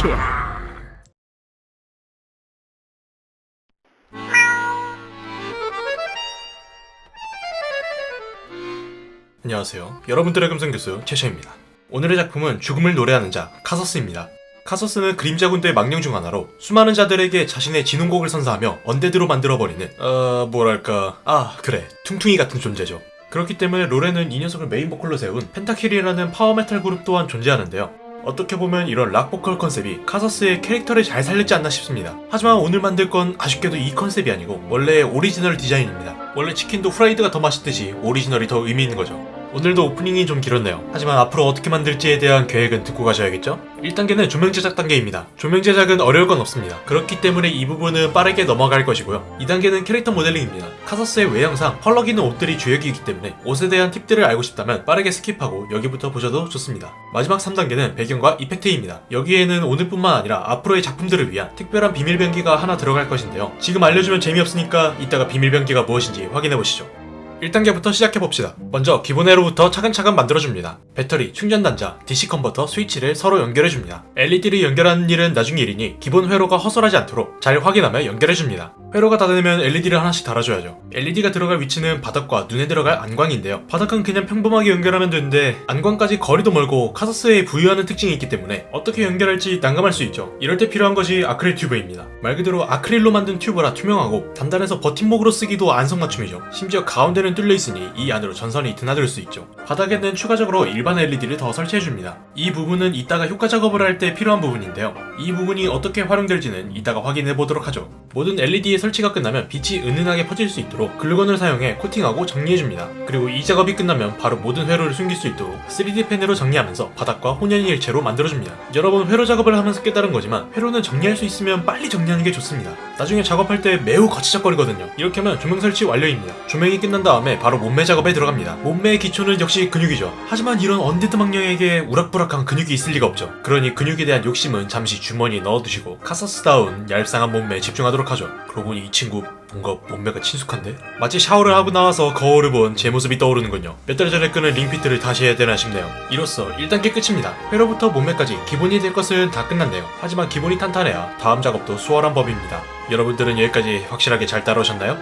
점 펜타킬 안녕하세요. 여러분들의 금성교수 최셔입니다. 오늘의 작품은 죽음을 노래하는 자 카서스입니다. 카서스는 그림자 군대의 망령 중 하나로 수많은 자들에게 자신의 진홍곡을 선사하며 undead로 만들어버리는 어... 뭐랄까... 아 그래 퉁퉁이 같은 존재죠. 그렇기 때문에 롤에는 이 녀석을 메인 보컬로 세운 펜타킬이라는 power metal 그룹 또한 존재하는데요. 어떻게 보면 이런 rock 보컬 컨셉이 카서스의 캐릭터를 잘 살렸지 않나 싶습니다. 하지만 오늘 만들 건 아쉽게도 이 컨셉이 아니고 원래 오리지널 디자인입니다. 원래 치킨도 프라이드가 더 맛있듯이 오리지널이 더 의미 있는 거죠. 오늘도 오프닝이 좀 길었네요. 하지만 앞으로 어떻게 만들지에 대한 계획은 듣고 가셔야겠죠? 1단계는 조명 제작 단계입니다. 조명 제작은 어려울 건 없습니다. 그렇기 때문에 이 부분은 빠르게 넘어갈 것이고요. 2단계는 캐릭터 모델링입니다. 카서스의 외형상 펄럭이는 옷들이 주역이기 때문에 옷에 대한 팁들을 알고 싶다면 빠르게 skip하고 여기부터 보셔도 좋습니다. 마지막 3단계는 배경과 effect입니다. 여기에는 오늘뿐만 아니라 앞으로의 작품들을 위한 특별한 비밀 병기가 하나 들어갈 것인데요. 지금 알려주면 재미없으니까 이따가 비밀 병기가 무엇인지 확인해 보시죠. 1단계부터 시작해봅시다. 먼저 기본 회로부터 차근차근 만들어줍니다. 배터리, 충전 단자, DC 컨버터, 스위치를 서로 연결해줍니다. LED를 연결하는 일은 나중 일이니 기본 회로가 허술하지 않도록 잘 확인하며 연결해줍니다. 회로가 다 되면 LED를 하나씩 달아줘야죠. LED가 들어갈 위치는 바닥과 눈에 들어갈 안광인데요. 바닥은 그냥 평범하게 연결하면 되는데 안광까지 거리도 멀고 카서스에 부유하는 특징이 있기 때문에 어떻게 연결할지 난감할 수 있죠. 이럴 때 필요한 것이 아크릴 튜브입니다. 말 그대로 아크릴로 만든 튜브라 투명하고 단단해서 버팀목으로 쓰기도 안성맞춤이죠. 심지어 가운데는 뚫려 있으니 이 안으로 전선이 드나들 수 있죠. 바닥에는 추가적으로 일반 LED를 더 설치해줍니다. 이 부분은 이따가 효과 작업을 할 때 필요한 부분인데요. 이 부분이 어떻게 활용될지는 이따가 확인해 보도록 하죠. 모든 LED의 설치가 끝나면 빛이 은은하게 퍼질 수 있도록 글루건을 사용해 코팅하고 정리해줍니다. 그리고 이 작업이 끝나면 바로 모든 회로를 숨길 수 있도록 3D 펜으로 정리하면서 바닥과 혼연일체로 만들어줍니다. 여러분 회로 작업을 하면서 깨달은 거지만 회로는 정리할 수 있으면 빨리 정리하는 게 좋습니다. 나중에 작업할 때 매우 거치적거리거든요. 이렇게 하면 조명 설치 완료입니다. 조명이 끝난 다음에 바로 몸매 작업에 들어갑니다. 몸매의 기초는 역시 근육이죠. 하지만 이런 undead 망령에게 우락부락한 근육이 있을 리가 없죠. 그러니 근육에 대한 욕심은 잠시 주머니에 넣어두시고 카서스다운 얄쌍한 몸매에 집중하도록 하죠. 그러고 보니 이 친구 뭔가 몸매가 친숙한데? 마치 샤워를 하고 나와서 거울을 본 제 모습이 떠오르는군요. 몇 달 전에 끄는 링피트를 다시 해야 되나 싶네요. 이로써 1단계 끝입니다. 회로부터 몸매까지 기본이 될 것은 다 끝났네요. 하지만 기본이 탄탄해야 다음 작업도 수월한 법입니다. 여러분들은 여기까지 확실하게 잘 따라오셨나요?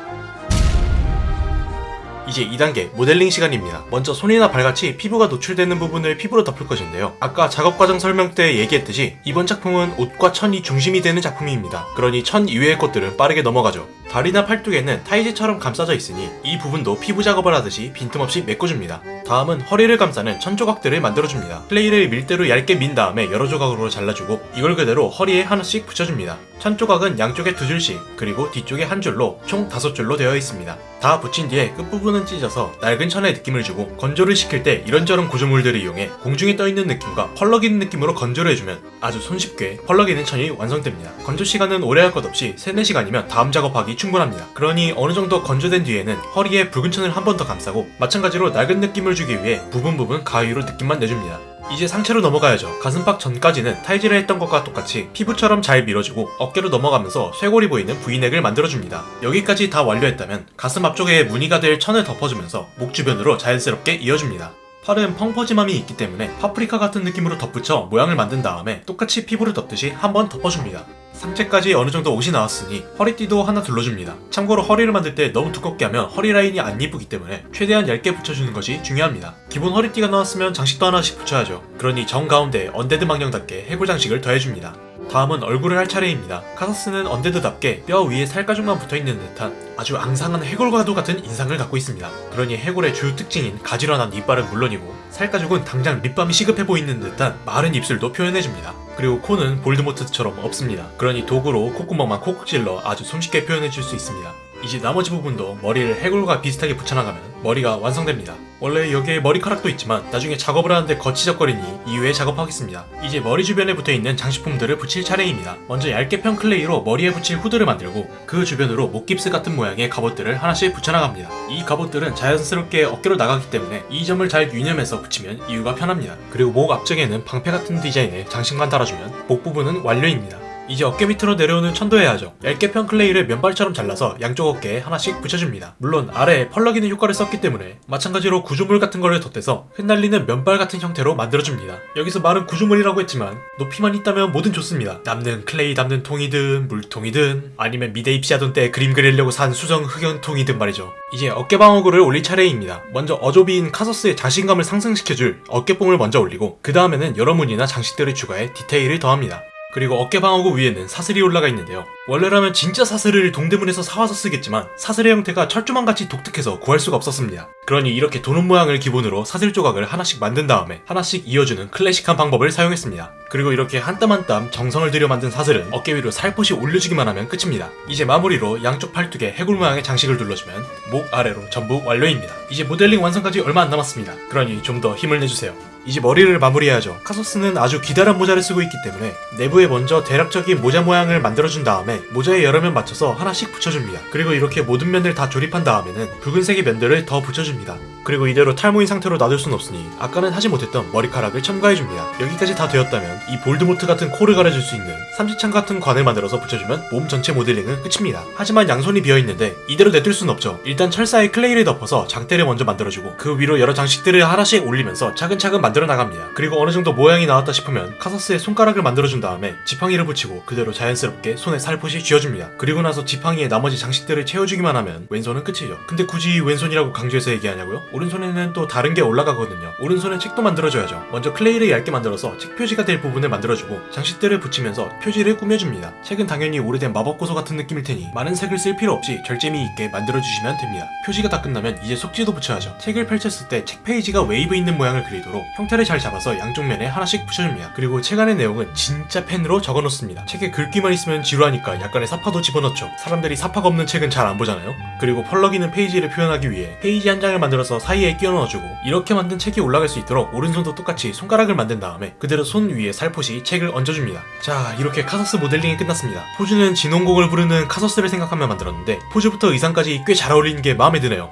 이제 2단계 모델링 시간입니다. 먼저 손이나 발같이 피부가 노출되는 부분을 피부로 덮을 것인데요. 아까 작업 과정 설명 때 얘기했듯이 이번 작품은 옷과 천이 중심이 되는 작품입니다. 그러니 천 이외의 것들은 빠르게 넘어가죠. 다리나 팔뚝에는 타이즈처럼 감싸져 있으니 이 부분도 피부 작업을 하듯이 빈틈없이 메꿔줍니다. 다음은 허리를 감싸는 천 조각들을 만들어줍니다. 플레이를 밀대로 얇게 민 다음에 여러 조각으로 잘라주고 이걸 그대로 허리에 하나씩 붙여줍니다. 천 조각은 양쪽에 두 줄씩 그리고 뒤쪽에 한 줄로 총 다섯 줄로 되어 있습니다. 다 붙인 뒤에 끝부분은 찢어서 낡은 천의 느낌을 주고 건조를 시킬 때 이런저런 구조물들을 이용해 공중에 떠있는 느낌과 펄럭이는 느낌으로 건조를 해주면 아주 손쉽게 펄럭이는 천이 완성됩니다. 건조 시간은 오래 할 것 없이 3, 4시간이면 다음 작업하기 충분합니다. 그러니 어느 정도 건조된 뒤에는 허리에 붉은 천을 한 번 더 감싸고 마찬가지로 낡은 느낌을 주기 위해 부분 부분 가위로 느낌만 내줍니다. 이제 상체로 넘어가야죠. 가슴팍 전까지는 타이즈를 했던 것과 똑같이 피부처럼 잘 밀어주고 어깨로 넘어가면서 쇄골이 보이는 V넥을 만들어줍니다. 여기까지 다 완료했다면 가슴 앞쪽에 무늬가 될 천을 덮어주면서 목 주변으로 자연스럽게 이어줍니다. 팔은 펑퍼짐함이 있기 때문에 파프리카 같은 느낌으로 덧붙여 모양을 만든 다음에 똑같이 피부를 덮듯이 한번 덮어줍니다. 상체까지 어느 정도 옷이 나왔으니 허리띠도 하나 둘러줍니다. 참고로 허리를 만들 때 너무 두껍게 하면 허리 라인이 안 예쁘기 때문에 최대한 얇게 붙여주는 것이 중요합니다. 기본 허리띠가 나왔으면 장식도 하나씩 붙여야죠. 그러니 정 가운데 undead 망령답게 해골 장식을 더해줍니다. 다음은 얼굴을 할 차례입니다. 카서스는 undead답게 뼈 위에 살가죽만 붙어있는 듯한 아주 앙상한 해골과도 같은 인상을 갖고 있습니다. 그러니 해골의 주요 특징인 가지런한 이빨은 물론이고 살가죽은 당장 립밤이 시급해 보이는 듯한 마른 입술도 표현해줍니다. 그리고 코는 볼드모트처럼 없습니다. 그러니 도구로 콧구멍만 콕콕 찔러 아주 손쉽게 표현해줄 수 있습니다. 이제 나머지 부분도 머리를 해골과 비슷하게 붙여나가면 머리가 완성됩니다. 원래 여기에 머리카락도 있지만 나중에 작업을 하는데 거치적거리니 이후에 작업하겠습니다. 이제 머리 주변에 붙어있는 장식품들을 붙일 차례입니다. 먼저 얇게 편 클레이로 머리에 붙일 후드를 만들고 그 주변으로 목깁스 같은 모양의 갑옷들을 하나씩 붙여나갑니다. 이 갑옷들은 자연스럽게 어깨로 나가기 때문에 이 점을 잘 유념해서 붙이면 이후가 편합니다. 그리고 목 앞쪽에는 방패 같은 디자인의 장식만 달아주면 목 부분은 완료입니다. 이제 어깨 밑으로 내려오는 천도 해야 하죠. 얇게 편 클레이를 면발처럼 잘라서 양쪽 어깨에 하나씩 붙여줍니다. 물론 아래에 펄럭이는 효과를 썼기 때문에 마찬가지로 구조물 같은 거를 덧대서 흩날리는 면발 같은 형태로 만들어줍니다. 여기서 말은 구조물이라고 했지만 높이만 있다면 뭐든 좋습니다. 남는 클레이 담는 통이든 물통이든 아니면 미대 입시하던 때 그림 그리려고 산 수정 흑연통이든 말이죠. 이제 어깨 방어구를 올릴 차례입니다. 먼저 어좁이인 카서스의 자신감을 상승시켜줄 어깨뽕을 먼저 올리고 그 다음에는 여러 무늬나 장식들을 추가해 디테일을 더합니다. 그리고 어깨 방어구 위에는 사슬이 올라가 있는데요. 원래라면 진짜 사슬을 동대문에서 사와서 쓰겠지만 사슬의 형태가 철조망 같이 독특해서 구할 수가 없었습니다. 그러니 이렇게 도는 모양을 기본으로 사슬 조각을 하나씩 만든 다음에 하나씩 이어주는 클래식한 방법을 사용했습니다. 그리고 이렇게 한 땀 한 땀 정성을 들여 만든 사슬은 어깨 위로 살포시 올려주기만 하면 끝입니다. 이제 마무리로 양쪽 팔뚝에 해골 모양의 장식을 둘러주면 목 아래로 전부 완료입니다. 이제 모델링 완성까지 얼마 안 남았습니다. 그러니 좀 더 힘을 내주세요. 이제 머리를 마무리해야죠. 카서스는 아주 기다란 모자를 쓰고 있기 때문에 내부에 먼저 대략적인 모자 모양을 만들어준 다음에 모자의 여러 면 맞춰서 하나씩 붙여줍니다. 그리고 이렇게 모든 면을 다 조립한 다음에는 붉은색의 면들을 더 붙여줍니다. 그리고 이대로 탈모인 상태로 놔둘 순 없으니 아까는 하지 못했던 머리카락을 첨가해줍니다. 여기까지 다 되었다면 이 볼드모트 같은 코를 가려줄 수 있는 삼지창 같은 관을 만들어서 붙여주면 몸 전체 모델링은 끝입니다. 하지만 양손이 비어있는데 이대로 내둘 순 없죠. 일단 철사에 클레이를 덮어서 장대를 먼저 만들어주고 그 위로 여러 장식들을 하나씩 올리면서 차근차근 만들어 나갑니다. 그리고 어느 정도 모양이 나왔다 싶으면 카서스의 손가락을 만들어준 다음에 지팡이를 붙이고 그대로 자연스럽게 손에 살포시 쥐어줍니다. 그리고 나서 지팡이에 나머지 장식들을 채워주기만 하면 왼손은 끝이죠. 근데 굳이 왼손이라고 강조해서 얘기하냐고요? 오른손에는 또 다른 게 올라가거든요. 오른손에 책도 만들어줘야죠. 먼저 클레이를 얇게 만들어서 책 표지가 될 부분을 만들어주고 장식들을 붙이면서 표지를 꾸며줍니다. 책은 당연히 오래된 마법고서 같은 느낌일 테니 많은 색을 쓸 필요 없이 절제미 있게 만들어주시면 됩니다. 표지가 다 끝나면 이제 속지도 붙여야죠. 책을 펼쳤을 때 책 페이지가 웨이브 있는 모양을 그리도록 형태를 잘 잡아서 양쪽 면에 하나씩 붙여줍니다. 그리고 책 안의 내용은 진짜 펜으로 적어놓습니다. 책에 글귀만 있으면 지루하니까 약간의 삽화도 집어넣죠. 사람들이 삽화가 없는 책은 잘 안 보잖아요. 그리고 펄럭이는 페이지를 표현하기 위해 페이지 한 장을 만들어서 사이에 끼워 넣어주고 이렇게 만든 책이 올라갈 수 있도록 오른손도 똑같이 손가락을 만든 다음에 그대로 손 위에 살포시 책을 얹어줍니다. 자 이렇게 카서스 모델링이 끝났습니다. 포즈는 진홍곡을 부르는 카서스를 생각하며 만들었는데 포즈부터 의상까지 꽤 잘 어울리는 게 마음에 드네요.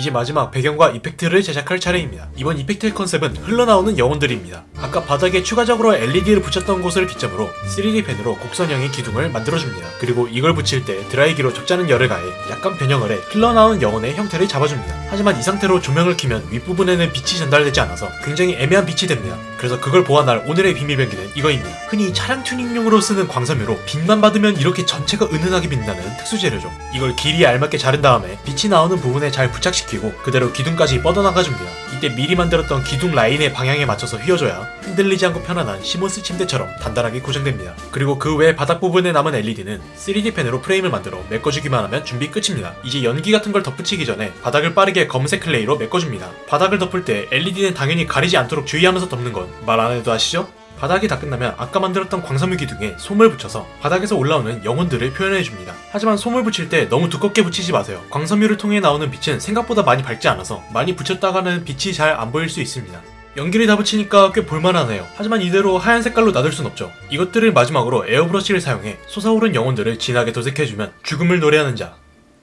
이제 마지막 배경과 effect를 제작할 차례입니다. 이번 effect의 컨셉은 흘러나오는 영혼들입니다. 아까 바닥에 추가적으로 LED를 붙였던 곳을 기점으로 3D 펜으로 곡선형의 기둥을 만들어줍니다. 그리고 이걸 붙일 때 드라이기로 적잖은 열을 가해 약간 변형을 해 흘러나오는 영혼의 형태를 잡아줍니다. 하지만 이 상태로 조명을 켜면 윗부분에는 빛이 전달되지 않아서 굉장히 애매한 빛이 됩니다. 그래서 그걸 보완할 오늘의 비밀병기는 이거입니다. 흔히 차량 튜닝용으로 쓰는 광섬유로 빛만 받으면 이렇게 전체가 은은하게 빛나는 특수 재료죠. 이걸 길이에 알맞게 자른 다음에 빛이 나오는 부분에 잘 부착시 키고 그대로 기둥까지 뻗어나가줍니다. 이때 미리 만들었던 기둥 라인의 방향에 맞춰서 휘어줘야 흔들리지 않고 편안한 시몬스 침대처럼 단단하게 고정됩니다. 그리고 그 외 바닥 부분에 남은 LED는 3D 펜으로 프레임을 만들어 메꿔주기만 하면 준비 끝입니다. 이제 연기 같은 걸 덧붙이기 전에 바닥을 빠르게 검은색 클레이로 메꿔줍니다. 바닥을 덮을 때 LED는 당연히 가리지 않도록 주의하면서 덮는 건 말 안 해도 아시죠? 바닥이 다 끝나면 아까 만들었던 광섬유 기둥에 솜을 붙여서 바닥에서 올라오는 영혼들을 표현해줍니다. 하지만 솜을 붙일 때 너무 두껍게 붙이지 마세요. 광섬유를 통해 나오는 빛은 생각보다 많이 밝지 않아서 많이 붙였다가는 빛이 잘 안 보일 수 있습니다. 연기를 다 붙이니까 꽤 볼만하네요. 하지만 이대로 하얀 색깔로 놔둘 순 없죠. 이것들을 마지막으로 에어브러쉬를 사용해 솟아오른 영혼들을 진하게 도색해주면 죽음을 노래하는 자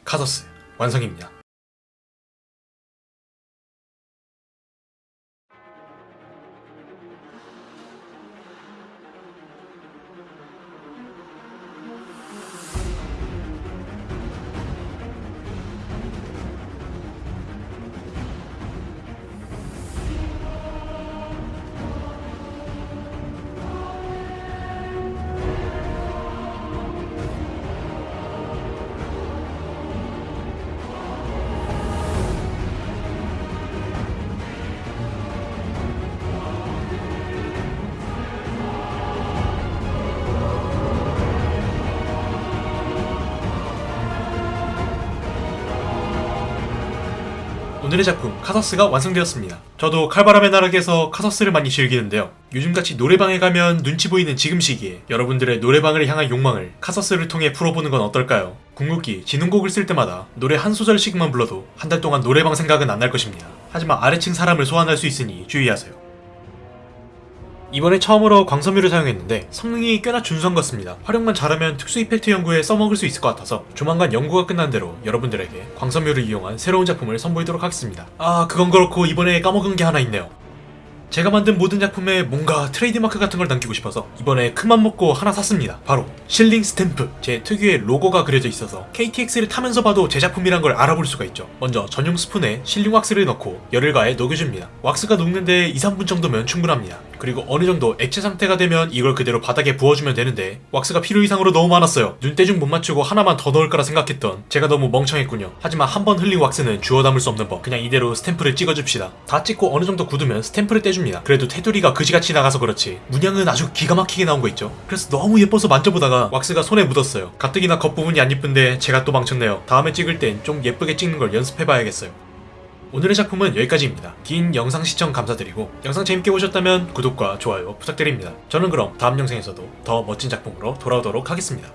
카서스 완성입니다. 오늘의 작품 카서스가 완성되었습니다. 저도 칼바람의 나락에서 카서스를 많이 즐기는데요. 요즘같이 노래방에 가면 눈치 보이는 지금 시기에 여러분들의 노래방을 향한 욕망을 카서스를 통해 풀어보는 건 어떨까요? 궁극기, 진흥곡을 쓸 때마다 노래 한 소절씩만 불러도 한 달 동안 노래방 생각은 안 날 것입니다. 하지만 아래층 사람을 소환할 수 있으니 주의하세요. 이번에 처음으로 광섬유를 사용했는데 성능이 꽤나 준수한 것 같습니다. 활용만 잘하면 특수 이펙트 연구에 써먹을 수 있을 것 같아서 조만간 연구가 끝난 대로 여러분들에게 광섬유를 이용한 새로운 작품을 선보이도록 하겠습니다. 아 그건 그렇고 이번에 까먹은 게 하나 있네요. 제가 만든 모든 작품에 뭔가 트레이드마크 같은 걸 남기고 싶어서 이번에 큰맘 먹고 하나 샀습니다. 바로 실링 스탬프. 제 특유의 로고가 그려져 있어서 KTX를 타면서 봐도 제 작품이란 걸 알아볼 수가 있죠. 먼저 전용 스푼에 실링 왁스를 넣고 열을 가해 녹여줍니다. 왁스가 녹는데 2, 3분 정도면 충분합니다. 그리고 어느 정도 액체 상태가 되면 이걸 그대로 바닥에 부어주면 되는데 왁스가 필요 이상으로 너무 많았어요. 눈대중 못 맞추고 하나만 더 넣을 거라 생각했던 제가 너무 멍청했군요. 하지만 한 번 흘린 왁스는 주워 담을 수 없는 법. 그냥 이대로 스탬프를 찍어줍시다. 다 찍고 어느 정도 굳으면 스탬프를 떼줍니다. 그래도 테두리가 그지같이 나가서 그렇지 문양은 아주 기가 막히게 나온 거 있죠. 그래서 너무 예뻐서 만져보다가 왁스가 손에 묻었어요. 가뜩이나 겉부분이 안 예쁜데 제가 또 망쳤네요. 다음에 찍을 땐 좀 예쁘게 찍는 걸 연습해봐야겠어요. 오늘의 작품은 여기까지입니다. 긴 영상 시청 감사드리고 영상 재밌게 보셨다면 구독과 좋아요 부탁드립니다. 저는 그럼 다음 영상에서도 더 멋진 작품으로 돌아오도록 하겠습니다.